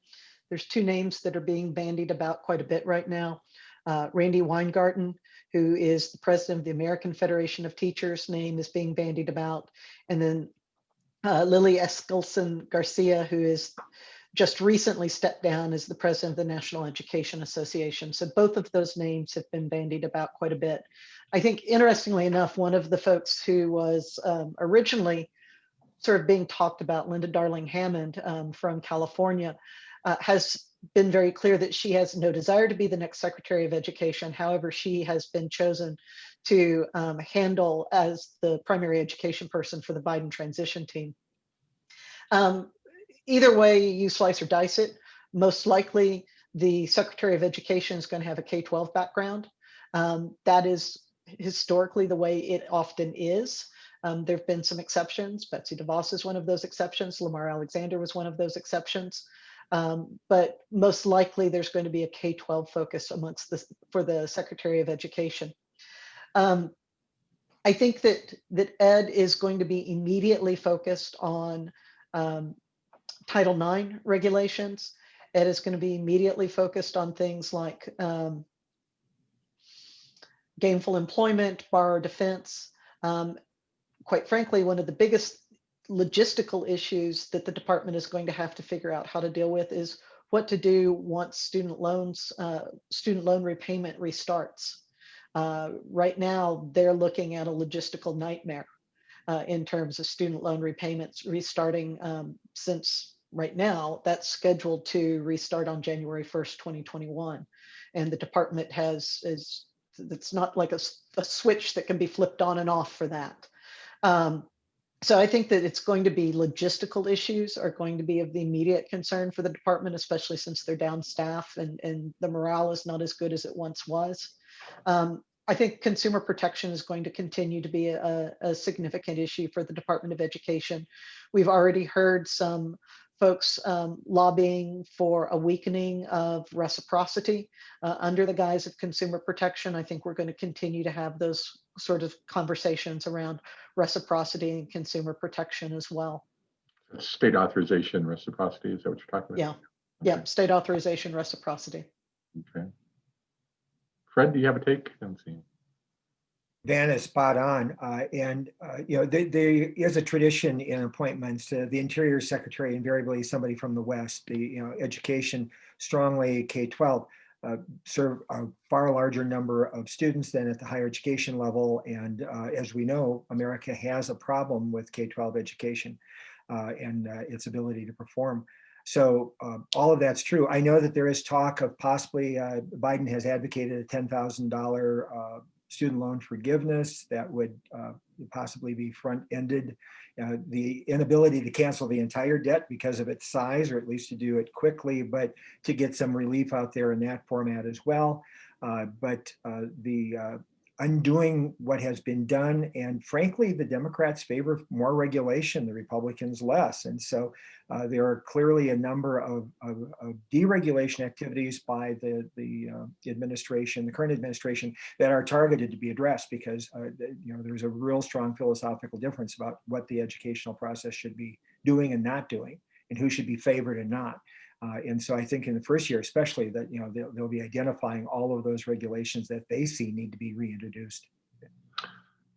There's two names that are being bandied about quite a bit right now. Uh, Randi Weingarten, who is the president of the American Federation of Teachers, name is being bandied about. And then uh, Lily Eskelsen Garcia, who is just recently stepped down as the president of the National Education Association. So both of those names have been bandied about quite a bit. I think interestingly enough, one of the folks who was um, originally sort of being talked about, Linda Darling Hammond um, from California, uh, has been very clear that she has no desire to be the next Secretary of Education. However, she has been chosen to um, handle as the primary education person for the Biden transition team. Um, either way you slice or dice it, most likely the Secretary of Education is going to have a K-12 background. Um, that is historically the way it often is. Um, there have been some exceptions. Betsy DeVos is one of those exceptions. Lamar Alexander was one of those exceptions. Um, but most likely there's going to be a K-12 focus amongst the for the Secretary of Education. Um, I think that that Ed is going to be immediately focused on um, Title IX regulations. It is going to be immediately focused on things like um, gainful employment, borrower defense. Um, quite frankly, one of the biggest logistical issues that the department is going to have to figure out how to deal with is what to do once student loans, uh, student loan repayment restarts. Uh, right now, they're looking at a logistical nightmare uh, in terms of student loan repayments restarting um, since right now that's scheduled to restart on January 1st, 2021. And the department has is it's not like a, a switch that can be flipped on and off for that. Um, so I think that it's going to be logistical issues are going to be of the immediate concern for the department, especially since they're down staff and, and the morale is not as good as it once was. Um, I think consumer protection is going to continue to be a, a, significant issue for the Department of Education. We've already heard some folks um, lobbying for a weakening of reciprocity uh, under the guise of consumer protection. I think we're going to continue to have those sort of conversations around reciprocity and consumer protection as well. State authorization reciprocity, is that what you're talking about? Yeah, yeah, state authorization reciprocity. Okay. Fred, do you have a take? I haven't Van is spot on. Uh, and, uh, you know, there, is a tradition in appointments. Uh, the Interior Secretary invariably somebody from the West, the, you know, education strongly K-12 uh, serve a far larger number of students than at the higher education level. And uh, as we know, America has a problem with K-12 education uh, and its ability to perform. So uh, all of that's true. I know that there is talk of possibly uh, Biden has advocated a $10,000 student loan forgiveness that would uh, possibly be front-ended. Uh, the inability to cancel the entire debt because of its size, or at least to do it quickly, but to get some relief out there in that format as well. Uh, but uh, the uh, undoing what has been done. And frankly, the Democrats favor more regulation, the Republicans less. And so uh, there are clearly a number of, of, of deregulation activities by the, the, uh, administration, the current administration, that are targeted to be addressed because uh, you know there's a real strong philosophical difference about what the educational process should be doing and not doing and who should be favored and not. Uh, and so I think in the first year, especially that, you know, they'll, they'll be identifying all of those regulations that they see need to be reintroduced.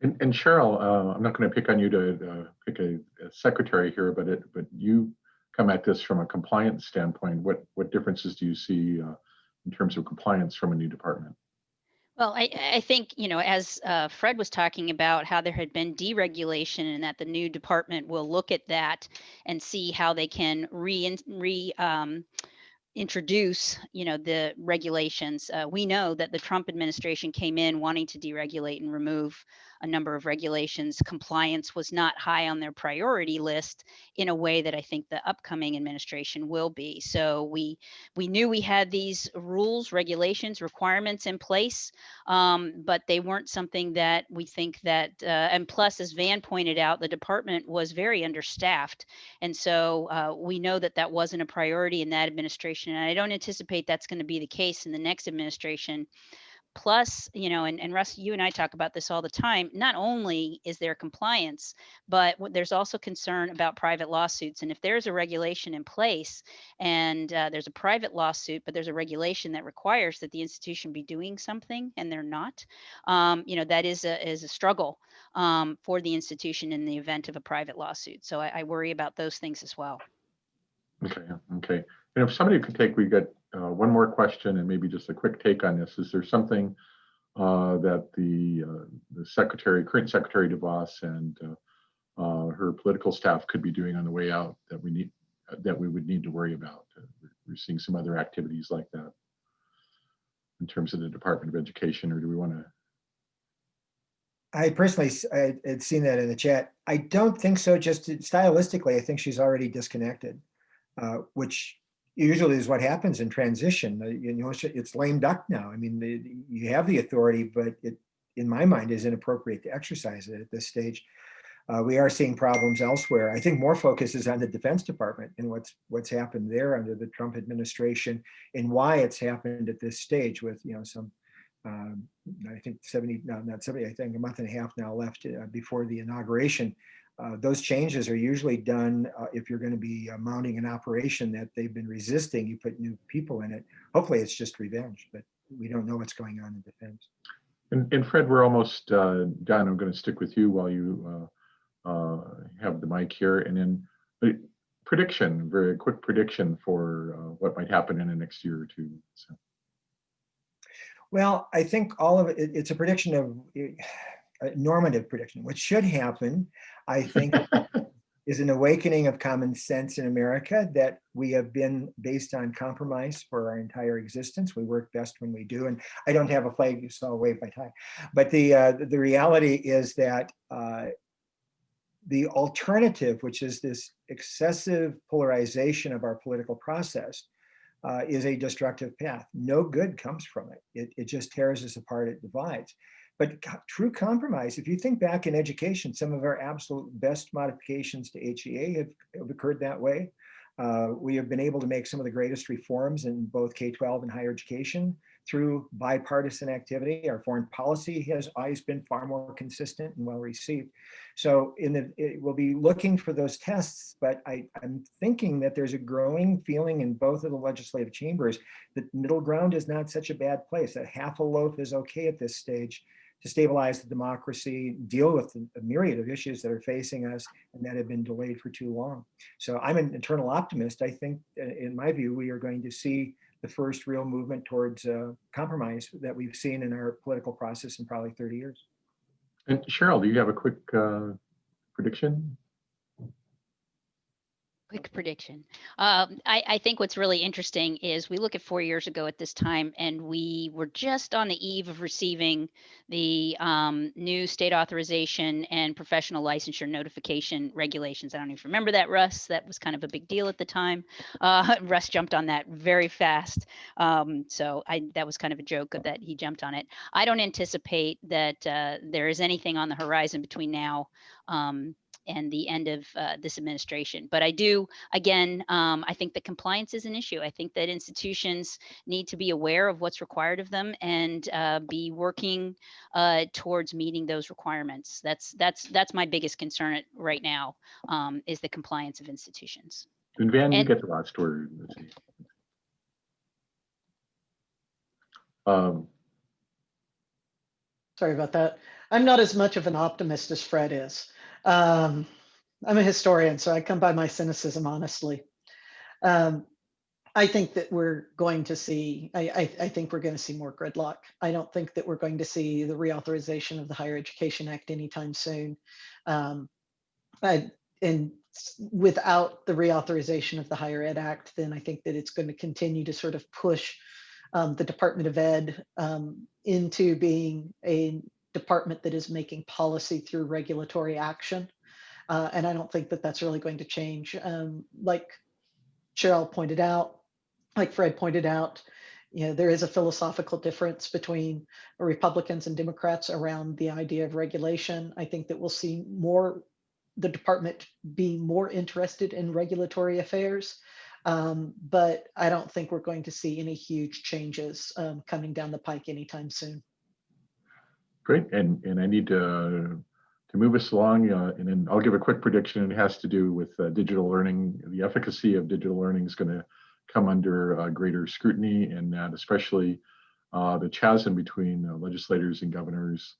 And, and Cheryl, uh, I'm not going to pick on you to uh, pick a, a, secretary here, but it, but you come at this from a compliance standpoint. What what differences do you see uh, in terms of compliance from a new department? Well, I, I think, you know, as uh, Fred was talking about how there had been deregulation and that the new department will look at that and see how they can re, re um, introduce, you know, the regulations. Uh, we know that the Trump administration came in wanting to deregulate and remove a number of regulations. Compliance was not high on their priority list in a way that I think the upcoming administration will be. So we we knew we had these rules, regulations, requirements in place, um, but they weren't something that we think that. Uh, and plus, as Van pointed out, the department was very understaffed, and so uh, we know that that wasn't a priority in that administration. And I don't anticipate that's going to be the case in the next administration plus, you know, and, and Russ, you and I talk about this all the time. Not only is there compliance, but there's also concern about private lawsuits. And if there's a regulation in place and uh, there's a private lawsuit, but there's a regulation that requires that the institution be doing something and they're not, um, you know, that is a, is a struggle um, for the institution in the event of a private lawsuit. So I, I worry about those things as well. Okay, okay. And if somebody could take, we got uh, one more question and maybe just a quick take on this. Is there something uh, that the uh, the secretary, current Secretary DeVos and uh, uh, her political staff could be doing on the way out that we need, that we would need to worry about? Uh, we're- seeing some other activities like that in terms of the Department of Education, or do we want to? I personally, I had seen that in the chat. I don't think so, just stylistically, I think she's already disconnected. Which usually is what happens in transition. uh, You know, it's- lame duck now. I mean, you have the authority, but it, in my mind, is inappropriate to exercise it at this stage. Uh, We are seeing problems elsewhere. I think more focus is on the Defense Department and what's, what's happened there under the Trump administration and why it's happened at this stage with, you know, some um, I think 70, no, not 70, I think a month and a half now left uh, before the inauguration. Uh, Those changes are usually done uh, if you're going to be uh, mounting an operation that they've been resisting, you put new people in it. Hopefully it's just revenge, but we don't know what's going on in defense. And, and Fred, we're almost uh, done. I'm going to stick with you while you uh, uh, have the mic here. And then prediction, very quick prediction for uh, what might happen in the next year or two. So, Well, I think all of it, it- it's a prediction of a normative prediction. What should happen, I think, is an awakening of common sense in America that we have been based on compromise for our entire existence. We work best when we do. And I don't have a flag, so I'll wave my tie. But the, uh, the reality is that uh, the alternative, which is this excessive polarization of our political process, uh, is a destructive path. No good comes from it. It, it just tears us apart, it divides. But true compromise, if you think back in education, some of our absolute best modifications to HEA have, have occurred that way. Uh, we have been able to make some of the greatest reforms in both K-12 and higher education through bipartisan activity. Our foreign policy has always been far more consistent and well received. So in the, it, we'll be looking for those tests, but I, I'm thinking that there's a growing feeling in both of the legislative chambers that middle ground is not such a bad place, that half a loaf is okay at this stage to stabilize the democracy, deal with the myriad of issues that are facing us and that have been delayed for too long. So I'm an internal optimist. I think, uh, in my view, we are going to see the first real movement towards uh, compromise that we've seen in our political process in probably 30 years. and Cheryl, do you have a quick uh, prediction? Quick prediction. Um, I, I think what's really interesting is we look at four years ago at this time, and we were just on the eve of receiving the um, new state authorization and professional licensure notification regulations. I don't even remember that, Russ. That was kind of a big deal at the time. Uh, Russ jumped on that very fast. Um, so I, that was kind of a joke that he jumped on it. I don't anticipate that uh, there is anything on the horizon between now um, and the end of uh, this administration. But I do, again, um, I think that compliance is an issue. I think that institutions need to be aware of what's required of them and uh, be working uh, towards meeting those requirements. That's that's that's my biggest concern right now um, is the compliance of institutions. And Van, you get the last word. Let's see. Um, Sorry about that. I'm not as much of an optimist as Fred is. Um, I'm a historian, so I come by my cynicism honestly. Um, I think that we're going to see, I, I, I think we're going to see more gridlock. I don't think that we're going to see the reauthorization of the Higher Education Act anytime soon. Um, I, and without the reauthorization of the Higher Ed Act, then I think that it's going to continue to sort of push um, the Department of Ed um, into being a department that is making policy through regulatory action. Uh, and I don't think that that's really going to change. Um, like Cheryl pointed out, like Fred pointed out, you know, there is a philosophical difference between Republicans and Democrats around the idea of regulation. I think that we'll see more, the department be more interested in regulatory affairs. Um, but I don't think we're going to see any huge changes um, coming down the pike anytime soon. Great, and, and I need to, to move us along, uh, and then I'll give a quick prediction. It has to do with uh, digital learning. The efficacy of digital learning is going to come under uh, greater scrutiny, and that especially uh, the chasm between uh, legislators and governors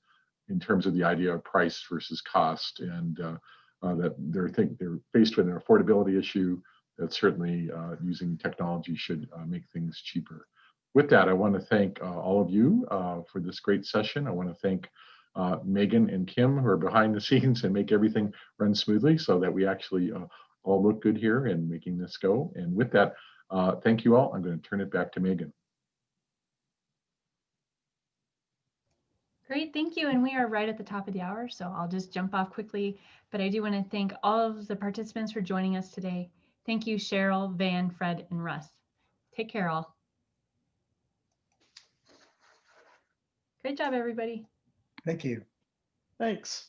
in terms of the idea of price versus cost, and uh, that they're think they're faced with an affordability issue. That certainly using technology should make things cheaper with that, I want to thank uh, all of you uh, for this great session. I want to thank uh, Megan and Kim who are behind the scenes and make everything run smoothly so that we actually all look good here and making this go. And with that, thank you all. I'm going to turn it back to Megan. Great, thank you. And we are right at the top of the hour, so I'll just jump off quickly. But I do want to thank all of the participants for joining us today. Thank you, Cheryl, Van, Fred, and Russ. Take care, all. Great job, everybody. Thank you. Thanks.